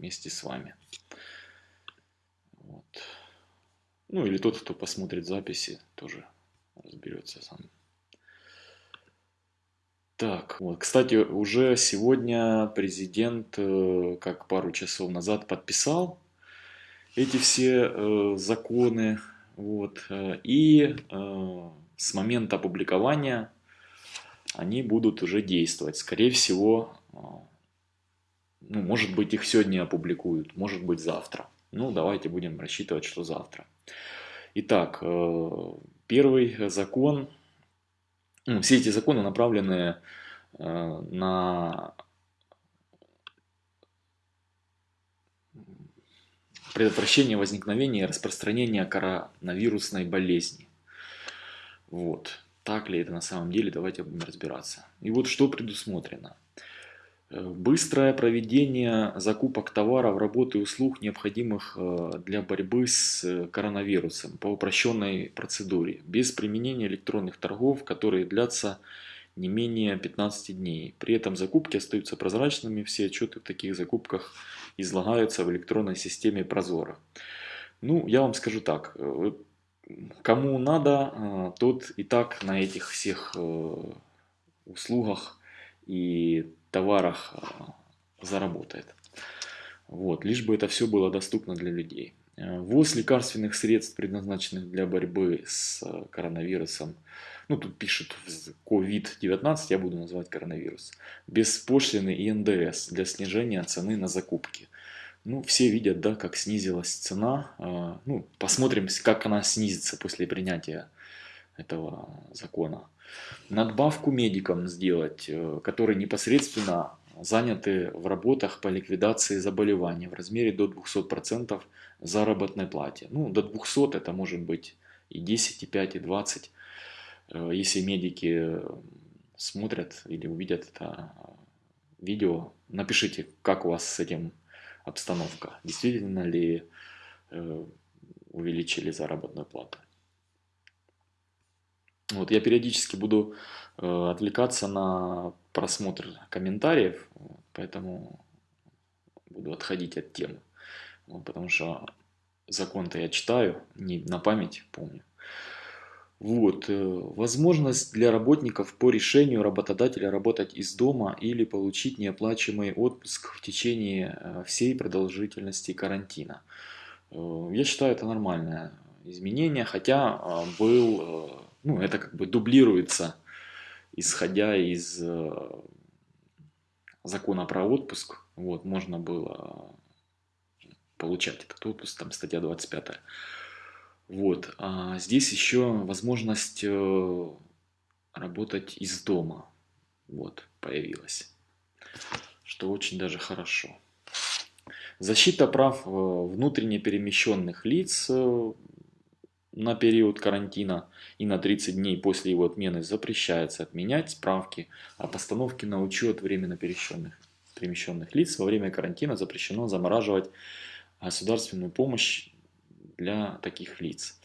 вместе с вами. Вот. Ну или тот, кто посмотрит записи, тоже разберется сам. Так, вот, кстати, уже сегодня президент, э, как пару часов назад, подписал эти все э, законы, вот, э, и э, с момента опубликования они будут уже действовать. Скорее всего, э, ну, может быть, их сегодня опубликуют, может быть, завтра. Ну, давайте будем рассчитывать, что завтра. Итак, э, первый закон ну, все эти законы направлены э, на предотвращение возникновения и распространения коронавирусной болезни. Вот. Так ли это на самом деле, давайте будем разбираться. И вот что предусмотрено. Быстрое проведение закупок товаров, работы и услуг, необходимых э, для борьбы с э, коронавирусом по упрощенной процедуре, без применения электронных торгов, которые длятся не менее 15 дней. При этом закупки остаются прозрачными, все отчеты в таких закупках излагаются в электронной системе Прозора. Ну, я вам скажу так, э, кому надо, тот и так на этих всех услугах и товарах а, заработает. Вот, лишь бы это все было доступно для людей. Э, ввоз лекарственных средств, предназначенных для борьбы с э, коронавирусом, ну тут пишут COVID-19, я буду называть коронавирус, без пошлины и НДС для снижения цены на закупки. Ну, все видят, да, как снизилась цена. Э, ну, посмотрим, как она снизится после принятия этого закона надбавку медикам сделать, э, которые непосредственно заняты в работах по ликвидации заболеваний в размере до 200% заработной плате. Ну, до 200 это может быть и 10, и 5, и 20. Э, если медики смотрят или увидят это видео, напишите, как у вас с этим обстановка. Действительно ли э, увеличили заработную плату. Вот, я периодически буду э, отвлекаться на просмотр комментариев, поэтому буду отходить от темы. Вот, потому что закон-то я читаю, не на память помню. Вот, э, возможность для работников по решению работодателя работать из дома или получить неоплачиваемый отпуск в течение э, всей продолжительности карантина. Я считаю это нормальное изменение, хотя был ну, это как бы дублируется, исходя из э, закона про отпуск. Вот, можно было получать этот отпуск, там статья 25. Вот, а здесь еще возможность э, работать из дома. Вот, появилась. Что очень даже хорошо. Защита прав э, внутренне перемещенных лиц на период карантина и на 30 дней после его отмены запрещается отменять справки о постановке на учет временно перемещенных, перемещенных лиц. Во время карантина запрещено замораживать государственную помощь для таких лиц.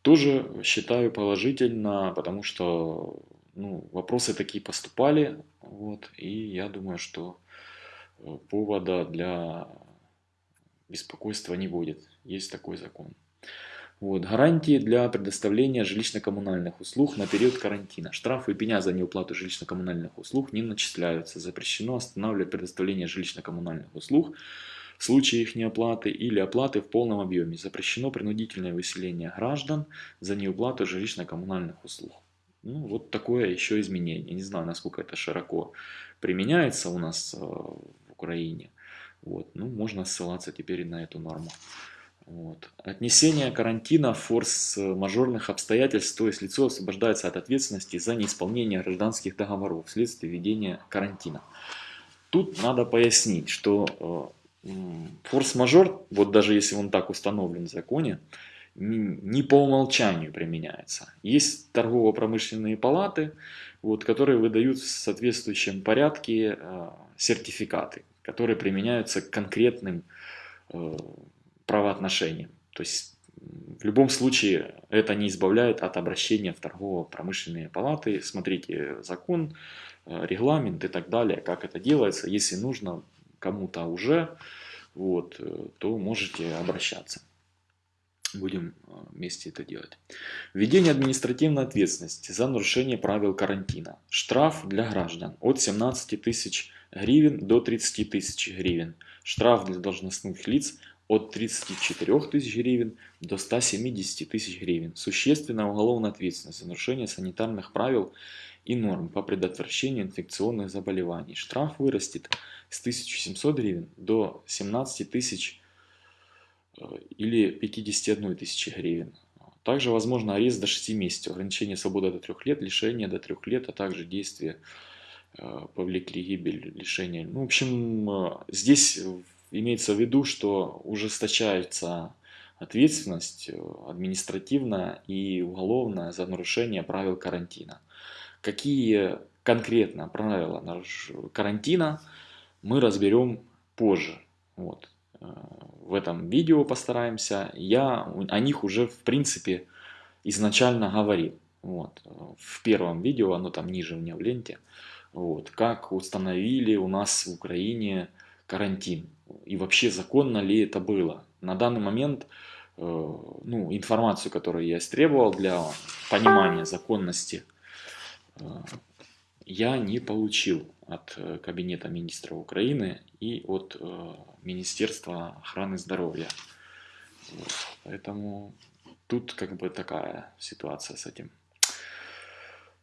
Тоже считаю положительно, потому что ну, вопросы такие поступали, вот, и я думаю, что э, повода для беспокойства не будет. Есть такой закон. Вот, гарантии для предоставления жилищно-коммунальных услуг на период карантина. Штрафы и пеня за неуплату жилищно-коммунальных услуг не начисляются. Запрещено останавливать предоставление жилищно-коммунальных услуг в случае их неоплаты или оплаты в полном объеме. Запрещено принудительное выселение граждан за неуплату жилищно-коммунальных услуг. Ну, вот такое еще изменение. Не знаю, насколько это широко применяется у нас э, в Украине. Вот. Ну, можно ссылаться теперь на эту норму. Вот. Отнесение карантина форс-мажорных обстоятельств, то есть лицо освобождается от ответственности за неисполнение гражданских договоров вследствие введения карантина. Тут надо пояснить, что э, форс-мажор, вот даже если он так установлен в законе, не по умолчанию применяется. Есть торгово-промышленные палаты, вот, которые выдают в соответствующем порядке э, сертификаты, которые применяются к конкретным э, правоотношениям. То есть в любом случае это не избавляет от обращения в торгово-промышленные палаты. Смотрите закон, э, регламент и так далее, как это делается. Если нужно кому-то уже вот, э, то можете обращаться. Будем э, вместе это делать. Введение административной ответственности за нарушение правил карантина. Штраф для граждан от 17 тысяч гривен до 30 тысяч гривен. Штраф для должностных лиц от 34 тысяч гривен до 170 тысяч гривен. Существенная уголовная ответственность за нарушение санитарных правил и норм по предотвращению инфекционных заболеваний. Штраф вырастет с 1700 гривен до 17 тысяч э, или 51 тысячи гривен. Также возможно арест до 6 месяцев, ограничение свободы до 3 лет, лишение до 3 лет, а также действия э, повлекли гибель, лишение. Ну, в общем, э, здесь имеется в виду, что ужесточается ответственность административная и уголовная за нарушение правил карантина. Какие конкретно правила карантина мы разберем позже. Вот. Э, в этом видео постараемся. Я о них уже в принципе изначально говорил. Вот. В первом видео, оно там ниже у меня в ленте. Вот. Как установили у нас в Украине карантин. И вообще законно ли это было. На данный момент э, ну, информацию, которую я истребовал для понимания законности Э, я не получил от э, Кабинета министров Украины и от Министерства охраны здоровья. Поэтому тут как бы такая ситуация с этим.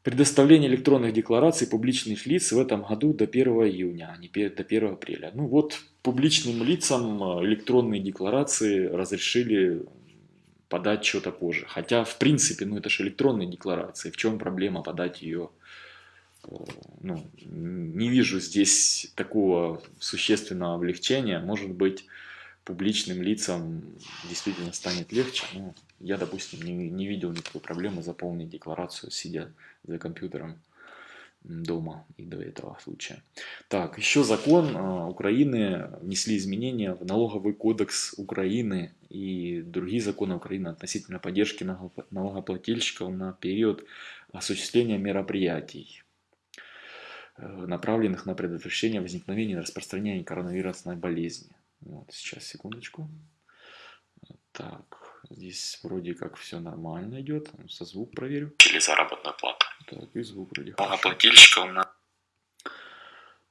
Предоставление электронных деклараций публичных лиц в этом году до 1 июня, а не до 1 апреля. Ну вот публичным лицам электронные декларации разрешили подать что-то позже. Хотя, в принципе, ну это же электронные декларации. В чем проблема подать ее? Э, ну, не вижу здесь такого существенного облегчения. Может быть, публичным лицам действительно станет легче. Но я, допустим, не, не видел никакой проблемы заполнить декларацию, сидя за компьютером дома и до этого случая. Так, еще закон э, Украины внесли изменения в налоговый кодекс Украины и другие законы Украины относительно поддержки налогоплательщиков на период осуществления мероприятий, э, направленных на предотвращение возникновения и распространения коронавирусной болезни. Вот, сейчас, секундочку. Так, здесь вроде как все нормально идет. Со звук проверю. Или заработную плату. Так, и звук вроде Налогоплательщиков на...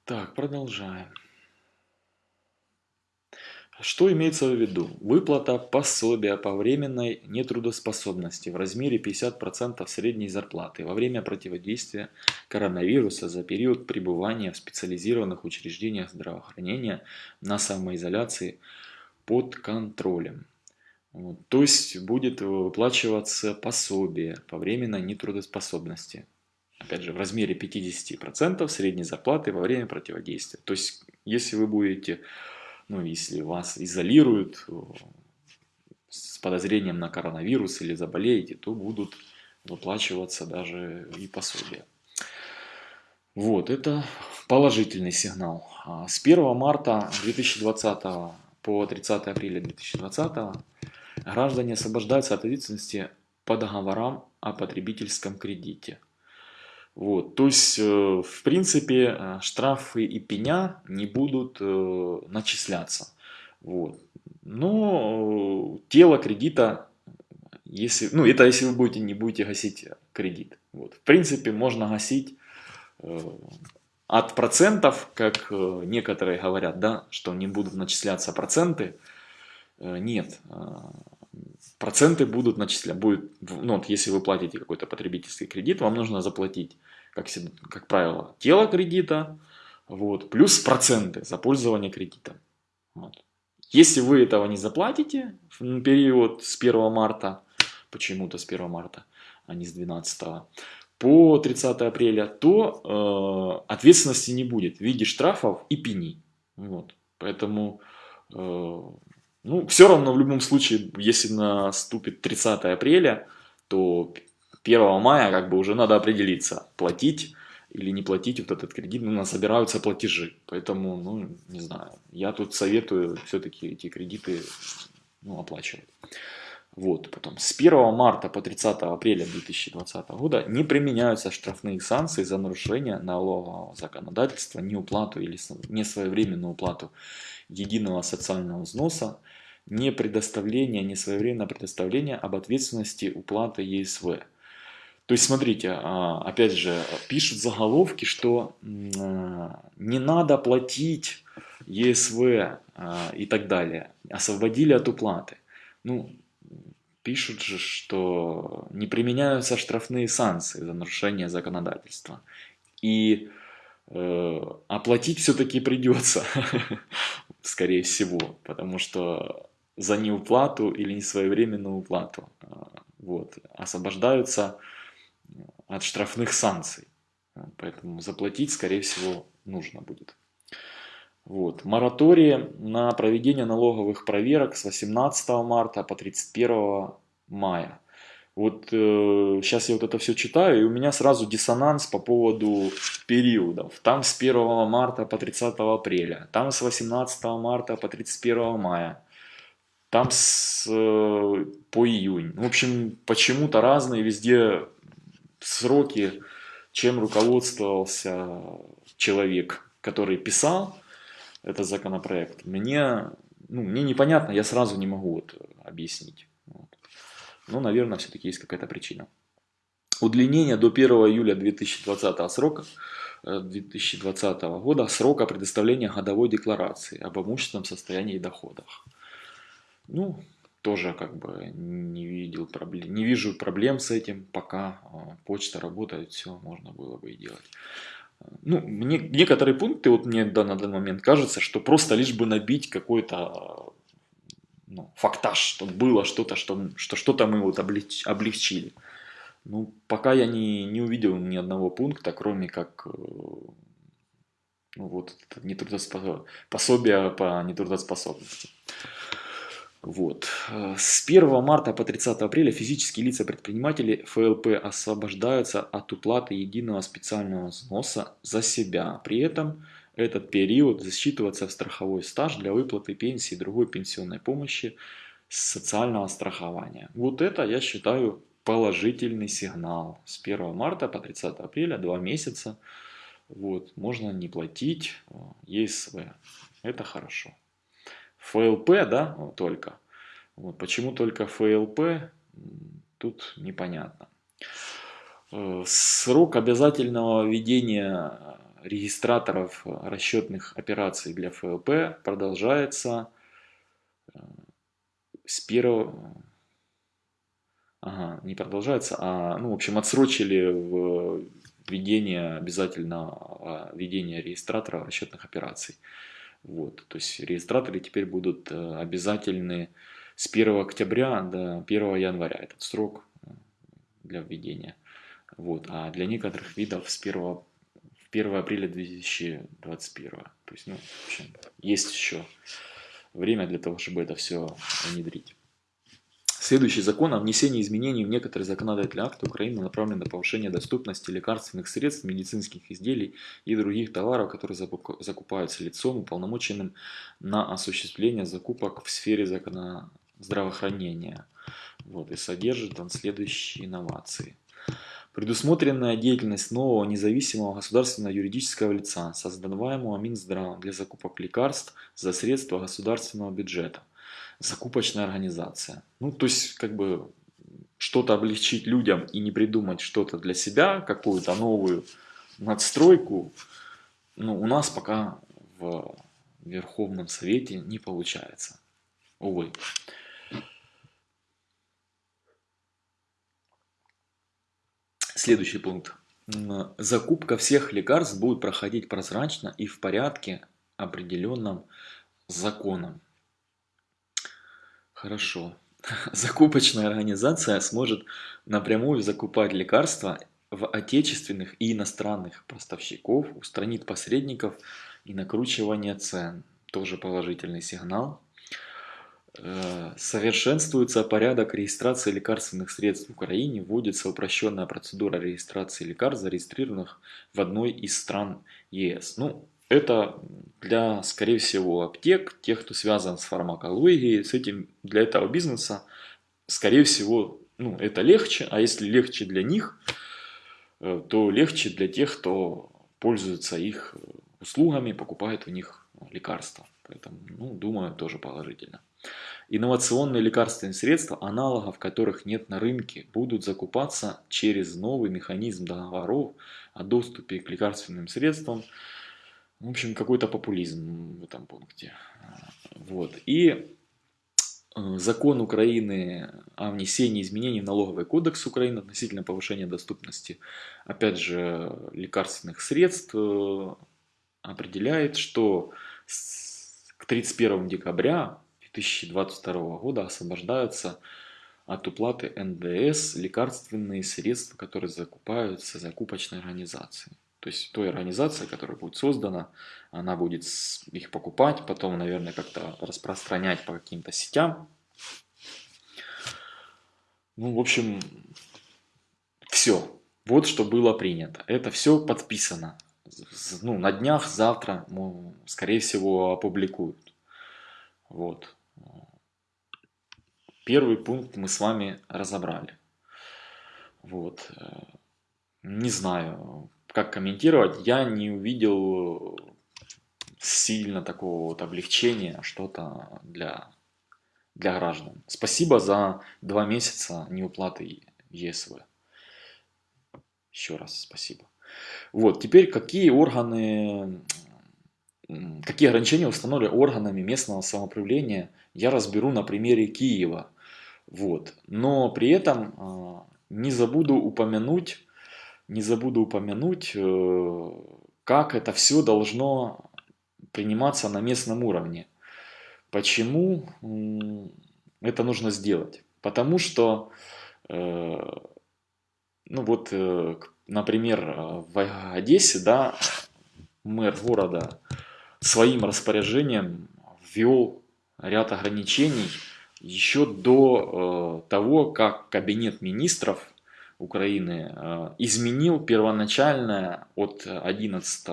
Так, продолжаем. Что имеется в виду? Выплата пособия по временной нетрудоспособности в размере 50% средней зарплаты во время противодействия коронавируса за период пребывания в специализированных учреждениях здравоохранения на самоизоляции под контролем. Вот. То есть будет выплачиваться пособие по временной нетрудоспособности. Опять же, в размере 50% средней зарплаты во время противодействия. То есть, если вы будете, ну, если вас изолируют э, с подозрением на коронавирус или заболеете, то будут выплачиваться даже и пособия. Вот, это положительный сигнал. А с 1 марта 2020 по 30 апреля 2020 Граждане освобождаются от ответственности по договорам о потребительском кредите. Вот, то есть, э, в принципе, э, штрафы и пеня не будут э, начисляться. Вот. Но тело кредита, если, ну это если вы будете, не будете гасить кредит. Вот. В принципе, можно гасить от процентов, как некоторые говорят, да, что не будут начисляться проценты. Нет, проценты будут начисляться. Будет, ну, вот если вы платите какой-то потребительский кредит, вам нужно заплатить, как, как правило, тело кредита, вот, плюс проценты за пользование кредитом. Вот. Если вы этого не заплатите в период с 1 марта, почему-то с 1 марта, а не с 12 по 30 апреля, то э, ответственности не будет в виде штрафов и пени. Вот. Поэтому э, ну, все равно в любом случае, если наступит 30 апреля, то 1 мая как бы уже надо определиться, платить или не платить вот этот кредит, ну, собираются платежи. Поэтому, ну, не знаю, я тут советую все-таки эти кредиты ну, оплачивать. Вот, потом с 1 марта по 30 апреля 2020 года не применяются штрафные санкции за нарушение налогового законодательства, неуплату или несвоевременную уплату единого социального взноса, не предоставление, не своевременное предоставление об ответственности уплаты ЕСВ. То есть, смотрите, а, опять же, пишут заголовки, что не надо платить ЕСВ а, и так далее, освободили от уплаты. Ну, пишут же, что не применяются штрафные санкции за нарушение законодательства. И э, оплатить все-таки придется, скорее всего, потому что за неуплату или несвоевременную уплату вот, освобождаются от штрафных санкций. Поэтому заплатить, скорее всего, нужно будет. Вот. Моратории на проведение налоговых проверок с 18 марта по 31 мая. Вот э, сейчас я вот это все читаю, и у меня сразу диссонанс по поводу периодов. Там с 1 марта по 30 апреля, там с 18 марта по 31 мая, там с, э, по июнь. В общем, почему-то разные везде сроки, чем руководствовался человек, который писал этот законопроект, мне, ну, мне непонятно, я сразу не могу вот объяснить. Вот. Но, наверное, все-таки есть какая-то причина. Удлинение до 1 июля 2020 срока 2020 э, года срока предоставления годовой декларации об имущественном состоянии и доходах. Ну, тоже как бы не видел проблем, не вижу проблем с этим, пока а, почта работает, все можно было бы и делать. Ну, мне, некоторые пункты, вот мне да, на данный момент кажется, что просто лишь бы набить какой-то ну, фактаж, что было что-то, что, что что-то мы вот облег, облегчили. Ну, пока я не, не увидел ни одного пункта, кроме как э, ну, вот, нетрудоспособ... пособие по нетрудоспособности. Вот. С 1 марта по 30 апреля физические лица-предприниматели ФЛП освобождаются от уплаты единого специального взноса за себя. При этом этот период засчитывается в страховой стаж для выплаты пенсии и другой пенсионной помощи социального страхования. Вот это я считаю положительный сигнал. С 1 марта по 30 апреля, два месяца, вот, можно не платить э, ЕСВ. Это хорошо. ФЛП, да, только. Вот, почему только ФЛП, тут непонятно. Э, срок обязательного ведения регистраторов расчетных операций для ФЛП продолжается э, с первого... Ага, не продолжается, а, ну, в общем, отсрочили в введение обязательного ведения регистратора расчетных операций. Вот, то есть регистраторы теперь будут э, обязательны с 1 октября до 1 января. Этот срок э, для введения. Вот, а для некоторых видов с 1, 1 апреля 2021. То есть, ну, в общем, есть еще время для того, чтобы это все внедрить. Следующий закон о внесении изменений в некоторые законодательные акты Украины направлен на повышение доступности лекарственных средств, медицинских изделий и других товаров, которые закупаются лицом, уполномоченным на осуществление закупок в сфере закона... здравоохранения. Вот, и содержит он следующие инновации. Предусмотренная деятельность нового независимого государственного юридического лица, создаваемого Минздравом для закупок лекарств за средства государственного бюджета – закупочная организация. Ну, то есть, как бы, что-то облегчить людям и не придумать что-то для себя, какую-то новую надстройку, ну, у нас пока в Верховном Совете не получается. Увы. Следующий пункт. Закупка всех лекарств будет проходить прозрачно и в порядке, определенном законом. Хорошо. Закупочная организация сможет напрямую закупать лекарства в отечественных и иностранных поставщиков, устранит посредников и накручивание цен. Тоже положительный сигнал. Э, совершенствуется порядок регистрации лекарственных средств в Украине, вводится упрощенная процедура регистрации лекарств, зарегистрированных в одной из стран ЕС. Ну, это для, скорее всего, аптек, тех, кто связан с фармакологией, с этим, для этого бизнеса, скорее всего, ну, это легче, а если легче для них, э, то легче для тех, кто пользуется их услугами, покупает у них лекарства. Поэтому, ну, думаю, тоже положительно. Инновационные лекарственные средства, аналогов которых нет на рынке, будут закупаться через новый механизм договоров о доступе к лекарственным средствам. В общем, какой-то популизм в этом пункте. Вот. И э, закон Украины о внесении изменений в налоговый кодекс Украины относительно повышения доступности, опять же, лекарственных средств э, определяет, что к 31 декабря 2022 года освобождаются от уплаты НДС лекарственные средства, которые закупаются закупочной организацией. То есть той организация, которая будет создана, она будет их покупать, потом, наверное, как-то распространять по каким-то сетям. Ну, в общем, все. Вот что было принято. Это все подписано. Ну, на днях, завтра, ну, скорее всего, опубликуют. Вот. Первый пункт мы с вами разобрали. Вот. Не знаю, как комментировать. Я не увидел сильно такого вот облегчения, что-то для, для граждан. Спасибо за два месяца неуплаты ЕСВ. Еще раз спасибо. Вот, теперь какие органы какие ограничения установлены органами местного самоуправления, я разберу на примере Киева. Вот. Но при этом а, не забуду упомянуть, не забуду упомянуть, э, как это все должно приниматься на местном уровне. Почему это нужно сделать? Потому что, э, ну вот, э, например, в Одессе, да, мэр города своим распоряжением ввел ряд ограничений еще до того, как Кабинет министров Украины э, изменил первоначальное от 11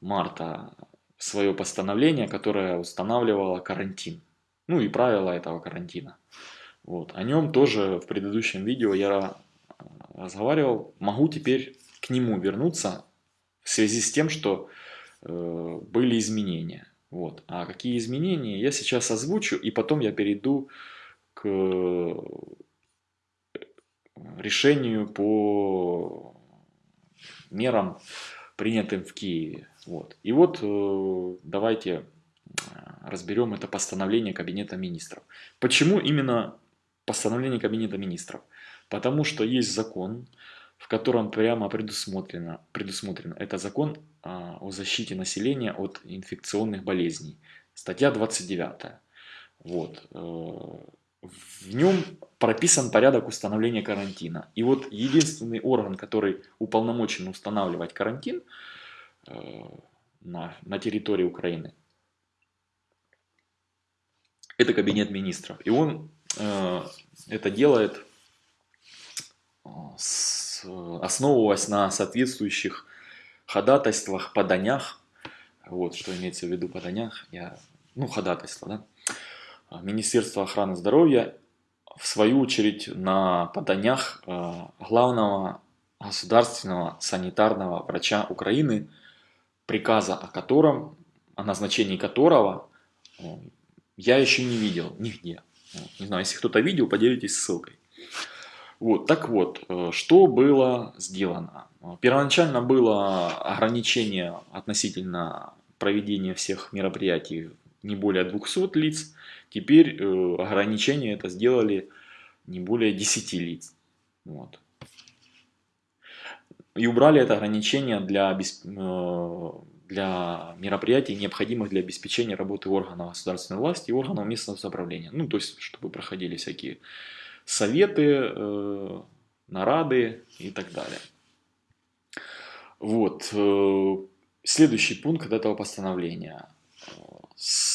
марта свое постановление, которое устанавливало карантин. Ну и правила этого карантина. Вот. О нем тоже в предыдущем видео я разговаривал. Могу теперь к нему вернуться в связи с тем, что Э, были изменения. Вот. А какие изменения, я сейчас озвучу, и потом я перейду к решению по мерам, принятым в Киеве. Вот. И вот э, давайте э, разберем это постановление Кабинета министров. Почему именно постановление Кабинета министров? Потому что есть закон, в котором прямо предусмотрено, предусмотрено это закон а, о защите населения от инфекционных болезней. Статья 29. Вот. Э, в нем прописан порядок установления карантина. И вот единственный орган, который уполномочен устанавливать карантин э, на, на территории Украины, это Кабинет министров. И он э, это делает с основываясь на соответствующих ходатайствах, поданях, вот, что имеется в виду поданях, я, ну, ходатайство, да, а, Министерство охраны здоровья, в свою очередь, на поданях а, главного государственного санитарного врача Украины, приказа о котором, о назначении которого я еще не видел нигде. Не знаю, если кто-то видел, поделитесь ссылкой. Вот, так вот, э, что было сделано? Первоначально было ограничение относительно проведения всех мероприятий не более 200 лиц. Теперь э, ограничение это сделали не более 10 лиц. Вот. И убрали это ограничение для, э, для мероприятий, необходимых для обеспечения работы органов государственной власти и органов местного самоуправления. Ну, то есть, чтобы проходили всякие советы, э, нарады и так далее. Вот. Следующий пункт этого постановления.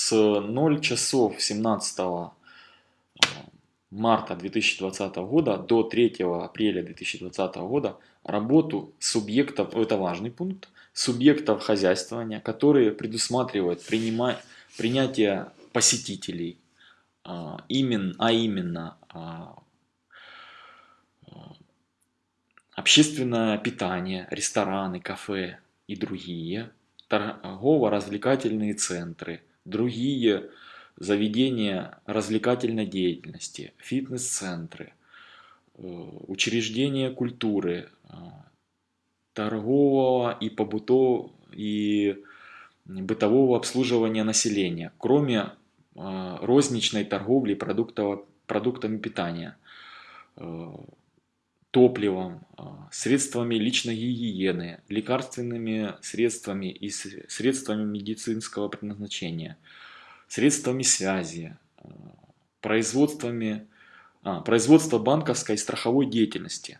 С 0 часов 17 э, марта 2020 года до 3 апреля 2020 года работу субъектов, это важный пункт, субъектов хозяйствования, которые предусматривают принимать, принятие посетителей, а, именно, а именно а, общественное питание, рестораны, кафе и другие, торгово-развлекательные центры, другие заведения развлекательной деятельности, фитнес-центры, э, учреждения культуры, э, торгового и побытового и бытового обслуживания населения, кроме э, розничной торговли продуктами питания, топливом, средствами личной гигиены, лекарственными средствами и средствами медицинского предназначения – средствами связи, э, производствами, а, производство банковской и страховой деятельности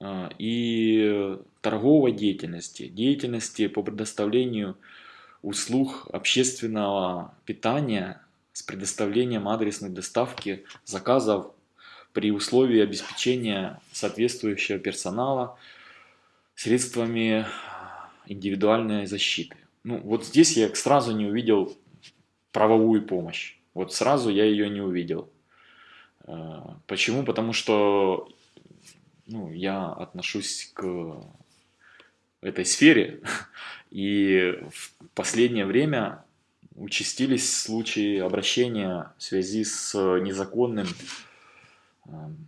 а, и торговой деятельности, деятельности по предоставлению услуг общественного питания с предоставлением адресной доставки заказов при условии обеспечения соответствующего персонала средствами индивидуальной защиты. Ну, вот здесь я сразу не увидел правовую помощь. Вот сразу я ее не увидел. А, почему? Потому что ну, я отношусь к этой сфере, и в последнее время участились случаи обращения в связи с незаконным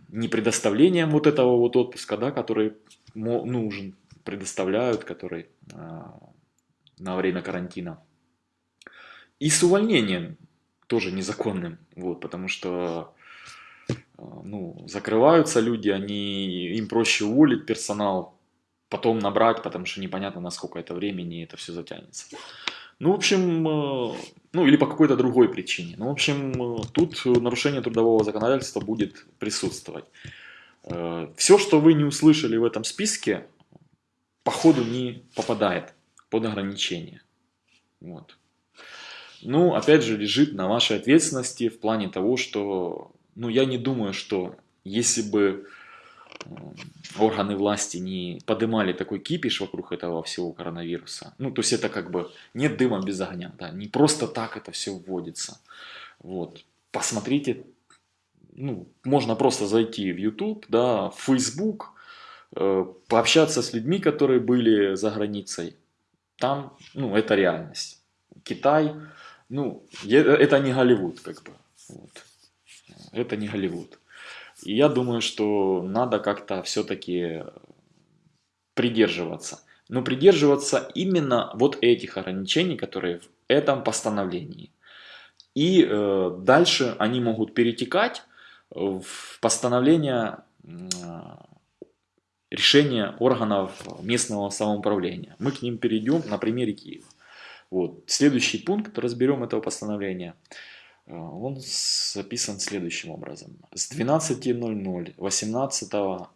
не предоставлением вот этого вот отпуска, да, который нужен, предоставляют, который а, на время карантина. И с увольнением тоже незаконным, вот, потому что э, ну, закрываются люди, они, им проще уволить персонал, потом набрать, потому что непонятно, на сколько это времени это все затянется. Ну, в общем, э, ну или по какой-то другой причине. Ну, в общем, э, тут нарушение трудового законодательства будет присутствовать. Все, что вы не услышали в этом списке, по ходу не попадает под ограничение. Вот ну, опять же, лежит на вашей ответственности в плане того, что, ну, я не думаю, что если бы э, органы власти не поднимали такой кипиш вокруг этого всего коронавируса, ну, то есть это как бы нет дыма без огня, да, не просто так это все вводится, вот, посмотрите, ну, можно просто зайти в YouTube, да, в Facebook, э, пообщаться с людьми, которые были за границей, там, ну, это реальность. Китай, ну, это не Голливуд, как бы. Вот. Это не Голливуд. И я думаю, что надо как-то все-таки придерживаться. Но придерживаться именно вот этих ограничений, которые в этом постановлении. И э, дальше они могут перетекать в постановление э, решения органов местного самоуправления. Мы к ним перейдем на примере Киева. Вот. Следующий пункт, разберем этого постановления, он записан следующим образом. С 12.00 18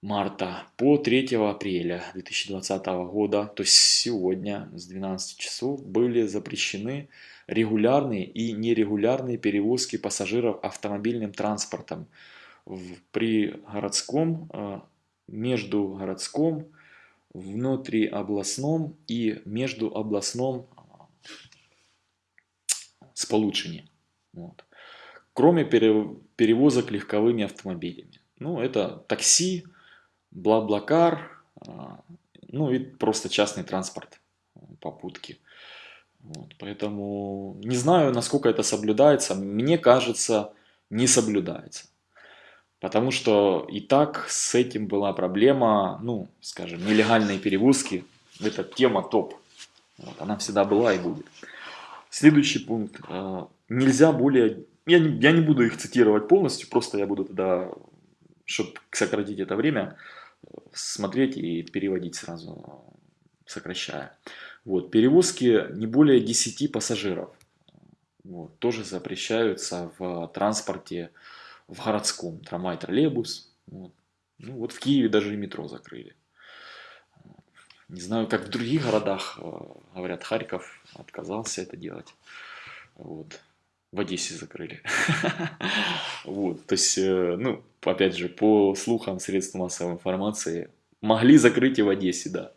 марта по 3 апреля 2020 года, то есть сегодня с 12 часов, были запрещены регулярные и нерегулярные перевозки пассажиров автомобильным транспортом в, при городском, э, между городском, внутриобластном и междуобластном сполучении. Вот. Кроме перевозок легковыми автомобилями. Ну, это такси, бла-блакар, а, ну и просто частный транспорт, попутки. Вот, поэтому не знаю, насколько это соблюдается. Мне кажется, не соблюдается. Потому что и так с этим была проблема, ну, скажем, нелегальные перевозки. Это тема топ. Вот, она всегда была и будет. Следующий пункт. А, нельзя более... Я не, я не буду их цитировать полностью, просто я буду тогда, чтобы сократить это время, смотреть и переводить сразу, сокращая. Вот, перевозки не более 10 пассажиров. Вот, тоже запрещаются в транспорте в городском трамвай, троллейбус. Вот. Ну вот в Киеве даже и метро закрыли. Не знаю, как в других городах, э, говорят, Харьков отказался это делать. Вот. В Одессе закрыли. Вот, то есть, э, ну, опять же, по слухам средств массовой информации, могли закрыть и в Одессе, да.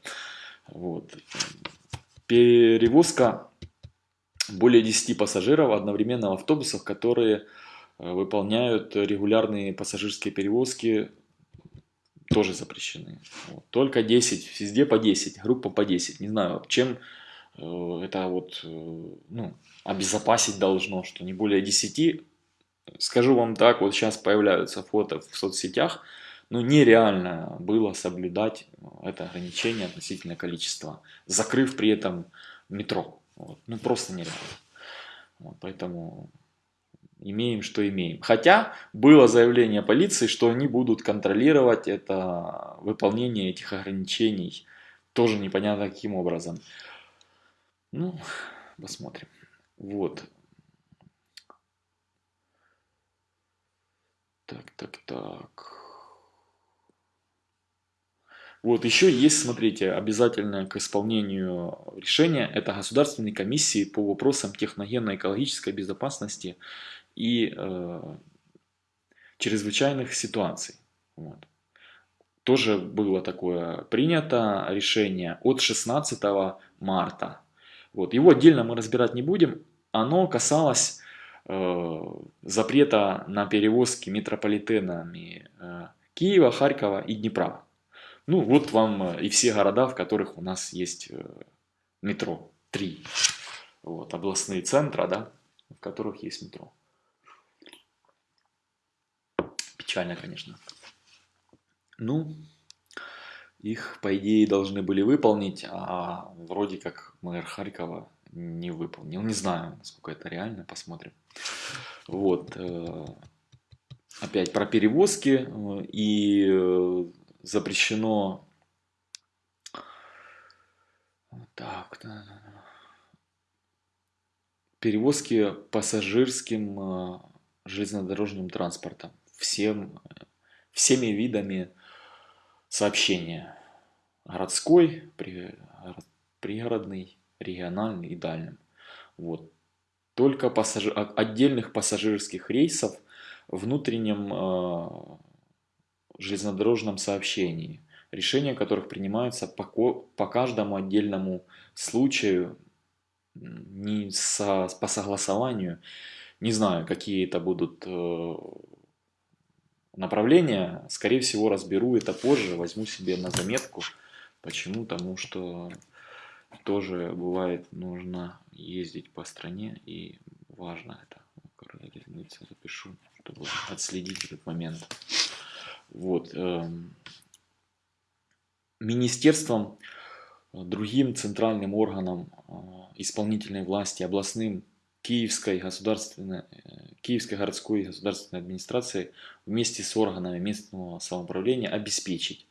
Вот. Перевозка более 10 пассажиров одновременно в автобусах, которые Э, выполняют регулярные пассажирские перевозки, тоже запрещены. Вот. Только 10, везде по 10, группа по 10. Не знаю, чем Э, это вот, э, ну, обезопасить должно, что не более 10. Скажу вам так, вот сейчас появляются фото в соцсетях, но нереально было соблюдать это ограничение относительно количества, закрыв при этом метро. Вот. Ну, просто нереально. Вот, поэтому имеем, что имеем. Хотя было заявление полиции, что они будут контролировать это выполнение этих ограничений. Тоже непонятно каким образом. Ну, посмотрим. Вот. Так, так, так. Вот еще есть, смотрите, обязательное к исполнению решения, это государственные комиссии по вопросам техногенно-экологической безопасности и э, чрезвычайных ситуаций. Вот. Тоже было такое принято решение от 16 марта. Вот. Его отдельно мы разбирать не будем. Оно касалось э, запрета на перевозки метрополитенами э, Киева, Харькова и Днепра. Ну вот вам и все города, в которых у нас есть э, метро. Три. Вот, областные центры, да, в которых есть метро. Печально, конечно. Ну, их, по идее, должны были выполнить, а вроде как мэр Харькова не выполнил. Не знаю, насколько это реально, посмотрим. Вот. Э, опять про перевозки э, и э, запрещено... Так, да, да, да. Перевозки пассажирским железнодорожным транспортом всем, всеми видами сообщения. Городской, пригородный, региональный и дальним. Вот. Только пассажир, отдельных пассажирских рейсов в внутреннем э, железнодорожном сообщении, решения которых принимаются по, по каждому отдельному случаю, не со, по согласованию. Не знаю, какие это будут э, направление, скорее всего, разберу это позже, возьму себе на заметку. Почему? Потому что тоже бывает нужно ездить по стране и важно это. Запишу, чтобы отследить этот момент. Вот. Эм, министерством, другим центральным органам э, исполнительной власти, областным Киевской, государственной, э, Киевской городской государственной администрации вместе с органами местного самоуправления обеспечить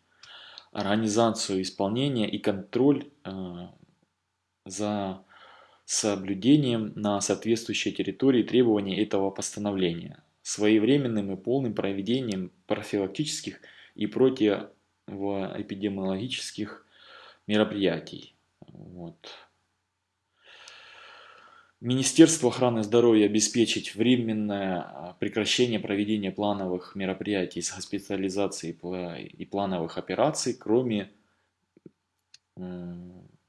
организацию исполнения и контроль э, за соблюдением на соответствующей территории требований этого постановления, своевременным и полным проведением профилактических и противоэпидемиологических мероприятий. Вот. Министерство охраны здоровья обеспечить временное а, прекращение проведения плановых мероприятий с госпитализацией и плановых операций, кроме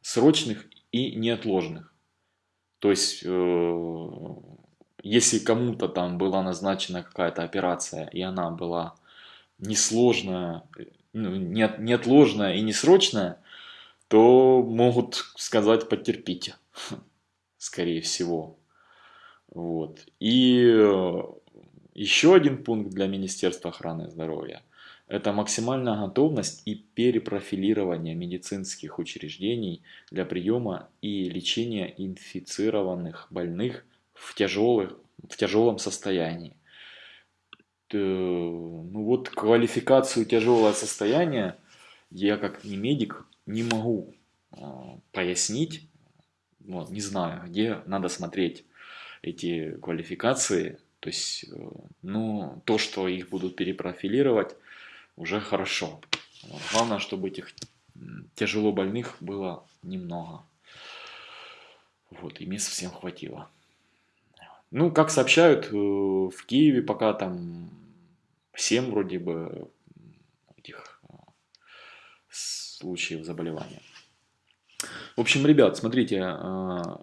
срочных и неотложных. То есть, э, если кому-то там была назначена какая-то операция, и она была несложная, ну, неотложная и несрочная, то могут сказать потерпите скорее всего. Вот. И э, еще один пункт для Министерства охраны здоровья – это максимальная готовность и перепрофилирование медицинских учреждений для приема и лечения инфицированных больных в, тяжелых, в тяжелом состоянии. Ну вот квалификацию тяжелое состояние я как не медик не могу а, пояснить, вот, не знаю, где надо смотреть эти квалификации. То есть, э, ну, то, что их будут перепрофилировать, уже хорошо. Главное, чтобы этих тяжело больных было немного. Вот, и мест всем хватило. Ну, как сообщают, э, в Киеве пока там 7 вроде бы этих э, случаев заболевания. В общем, ребят, смотрите, а,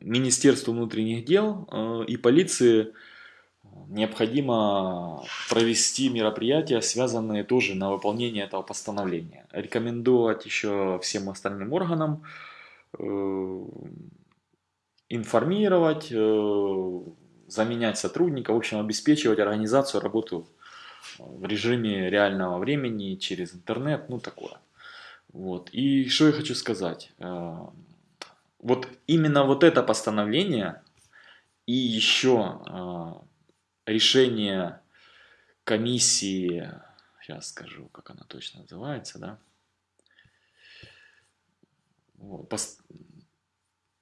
Министерство внутренних дел а, и полиции необходимо провести мероприятия, связанные тоже на выполнение этого постановления. Рекомендовать еще всем остальным органам э, информировать, э, заменять сотрудника, в общем, обеспечивать организацию, работу в режиме реального времени, через интернет, ну такое. Вот. И что я хочу сказать. Э, вот именно вот это постановление и еще э, решение комиссии, сейчас скажу, как она точно называется, да,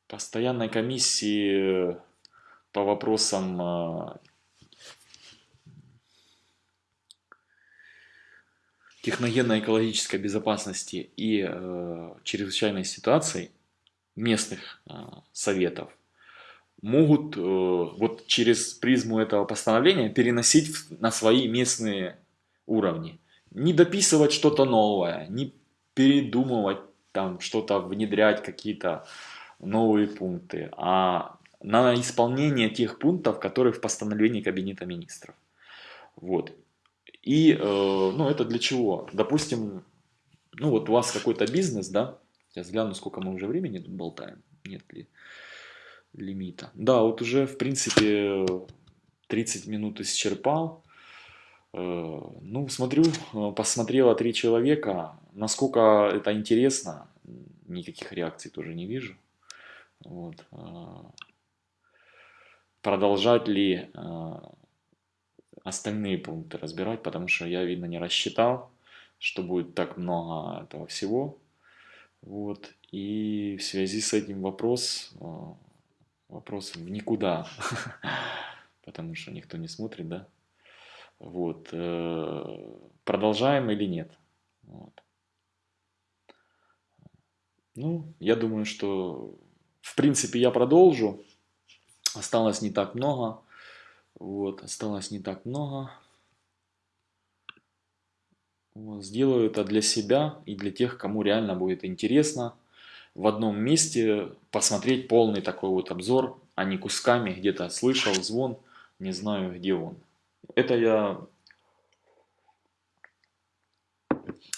постоянной комиссии по вопросам техногенно-экологической безопасности и э, чрезвычайной ситуации местных э, советов могут э, вот через призму этого постановления переносить на свои местные уровни. Не дописывать что-то новое, не передумывать там что-то, внедрять какие-то новые пункты, а на исполнение тех пунктов, которые в постановлении Кабинета Министров. Вот. И, э, ну, это для чего? Допустим, ну, вот у вас какой-то бизнес, да? Сейчас гляну, сколько мы уже времени тут болтаем. Нет ли лимита. Да, вот уже, в принципе, 30 минут исчерпал. Э, ну, смотрю, э, посмотрело три человека. Насколько это интересно, никаких реакций тоже не вижу. Вот. Продолжать ли остальные пункты разбирать, потому что я, видно, не рассчитал, что будет так много этого всего. Вот. И в связи с этим вопрос, э, вопрос в никуда, потому что никто не смотрит, да? Вот. Э, продолжаем или нет? Вот. Ну, я думаю, что в принципе я продолжу. Осталось не так много. Вот, осталось не так много. Вот, сделаю это для себя и для тех, кому реально будет интересно в одном месте посмотреть полный такой вот обзор, а не кусками где-то слышал звон, не знаю где он. Это я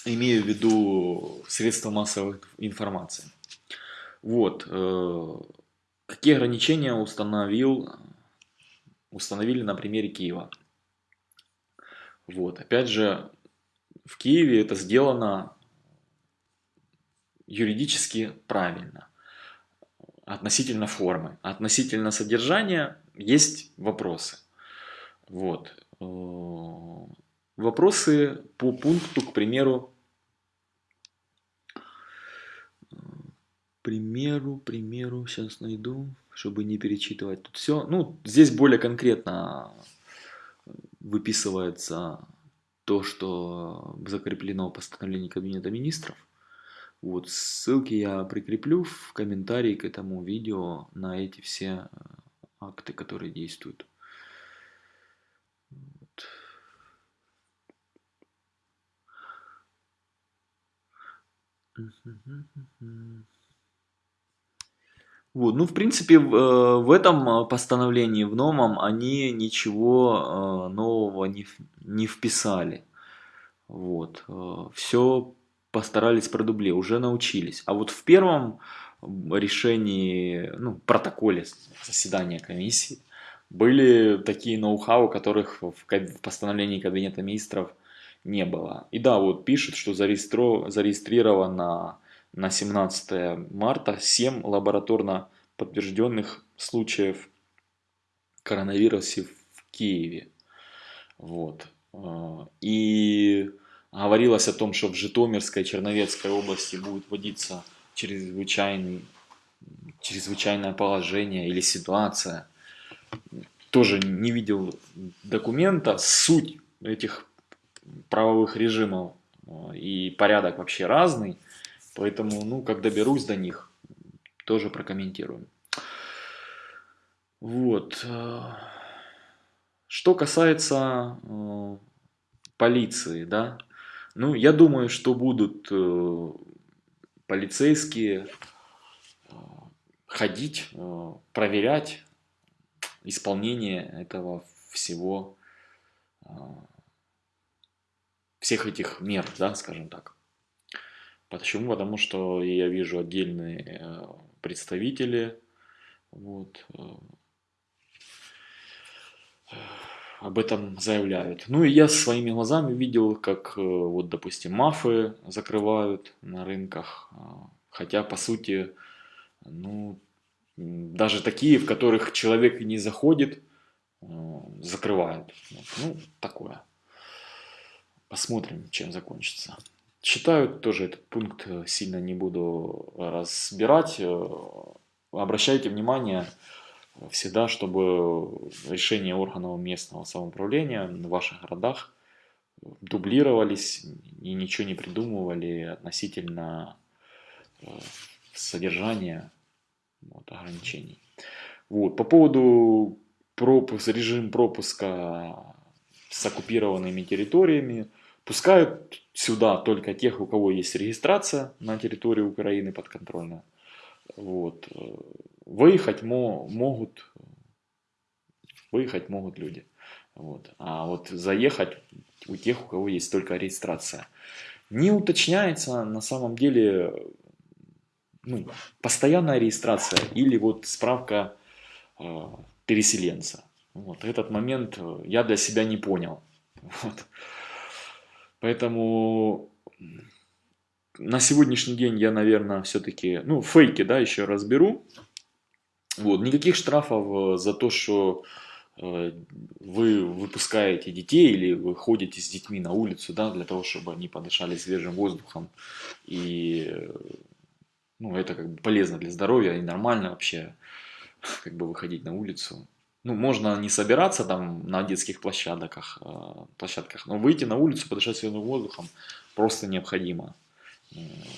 имею в виду средства массовой информации. Вот. Э, какие ограничения установил установили на примере Киева. Вот, опять же, в Киеве это сделано юридически правильно, относительно формы. Относительно содержания есть вопросы. Вот. Э, вопросы по пункту, к примеру, примеру, примеру, сейчас найду чтобы не перечитывать тут все. Ну, здесь более конкретно выписывается то, что закреплено в постановлении Кабинета Министров. Вот, ссылки я прикреплю в комментарии к этому видео на эти все э, акты, которые действуют. Вот. Вот. Ну, в принципе, в, э, в этом э, постановлении, в новом, они ничего э, нового не, не вписали. Вот. Все постарались продубле, уже научились. А вот в первом решении, ну, протоколе заседания комиссии были такие ноу-хау, которых в, в постановлении Кабинета Министров не было. И да, вот пишут, что зарегистрировано на 17 марта 7 лабораторно подтвержденных случаев коронавируса в Киеве. Вот. А, и говорилось о том, что в Житомирской, Черновецкой области будет вводиться чрезвычайный, чрезвычайное положение или ситуация. Тоже не видел документа. Суть этих правовых режимов а, и порядок вообще разный. Поэтому, ну, как доберусь до них, тоже прокомментируем. Вот. Что касается э, полиции, да, ну, я думаю, что будут э, полицейские э, ходить, проверять исполнение этого всего, а, всех этих мер, да, скажем так. Почему? Потому что я вижу отдельные э, представители, вот, э, об этом заявляют. Ну и я своими глазами видел, как э, вот, допустим, мафы закрывают на рынках, хотя по сути, ну, даже такие, в которых человек не заходит, закрывают. Ну, такое. Посмотрим, чем закончится. Считаю, тоже этот пункт э, сильно не буду разбирать. Обращайте внимание, всегда, чтобы решения органов местного самоуправления в ваших городах дублировались и ничего не придумывали относительно э, содержания вот, ограничений. Вот. По поводу пропуск, режим пропуска с оккупированными территориями, пускают сюда только тех, у кого есть регистрация на территории Украины подконтрольная. Вот. Выехать мо могут, выехать могут люди. Вот. А вот заехать у тех, у кого есть только регистрация. Не уточняется на самом деле ну, постоянная регистрация или вот справка э, переселенца. Вот этот момент я для себя не понял. Вот. Поэтому на сегодняшний день я, наверное, все-таки, ну, фейки, да, еще разберу. Вот, никаких штрафов э, за то, что э, вы выпускаете детей или вы ходите с детьми на улицу, да, для того, чтобы они подышали свежим воздухом. И, ну, это как бы полезно для здоровья и нормально вообще, как бы выходить на улицу. Ну, можно не собираться там на детских площадках, э, площадках, но выйти на улицу, подышать свежим воздухом просто необходимо.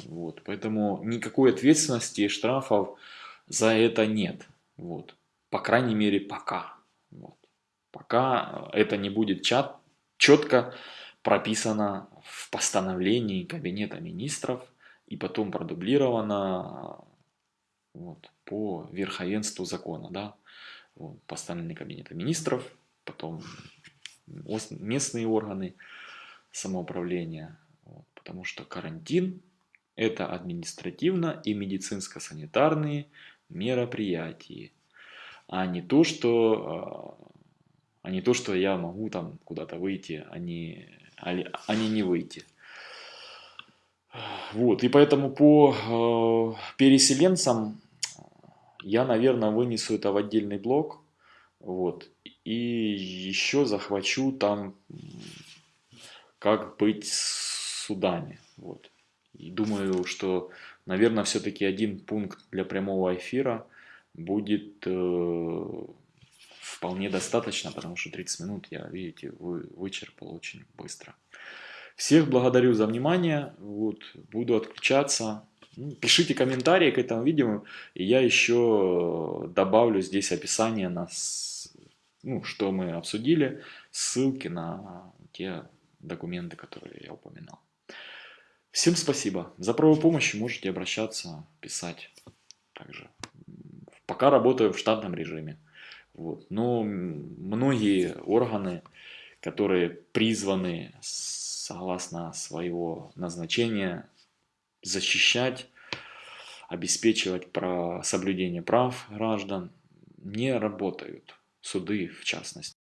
Вот, поэтому никакой ответственности и штрафов за это нет. Вот. По крайней мере, пока. Вот. Пока это не будет чат, четко прописано в постановлении Кабинета министров и потом продублировано вот, по верховенству закона. Да? Вот, постановление Кабинета министров, потом местные органы самоуправления потому что карантин – это административно и медицинско-санитарные мероприятия, а не то, что, а, а не то, что я могу там куда-то выйти, а не, а, а не не выйти. Вот, и поэтому по э, переселенцам я, наверное, вынесу это в отдельный блок. Вот. И еще захвачу там, как быть Судане. Вот. И думаю, что, наверное, все-таки один пункт для прямого эфира будет э, вполне достаточно, потому что 30 минут я, видите, вы, вычерпал очень быстро. Всех благодарю за внимание. Вот, буду отключаться. Пишите комментарии к этому видео, и я еще добавлю здесь описание, на, ну, что мы обсудили, ссылки на те документы, которые я упоминал. Всем спасибо. За правую помощь можете обращаться, писать. Также. Пока работаю в штатном режиме. Вот. Но многие органы, которые призваны согласно своего назначения защищать, обеспечивать про соблюдение прав граждан, не работают. Суды в частности.